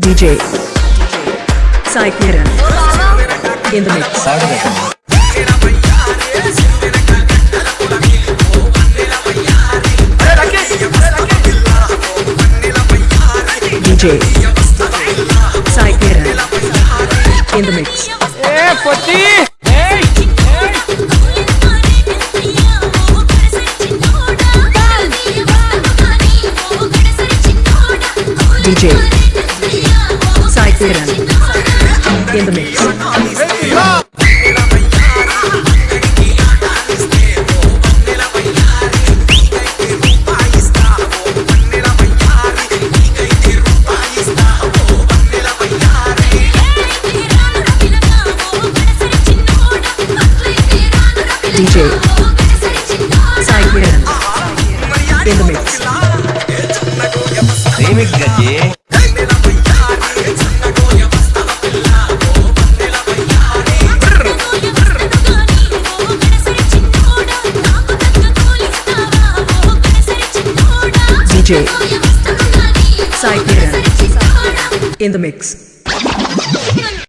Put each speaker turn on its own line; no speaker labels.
DJ Sai Kiran in the mix. DJ Sai Kiran in the mix. Hey, DJ Sai Kiran in the mix.
DJ
DJ Sai Kiran in the mix.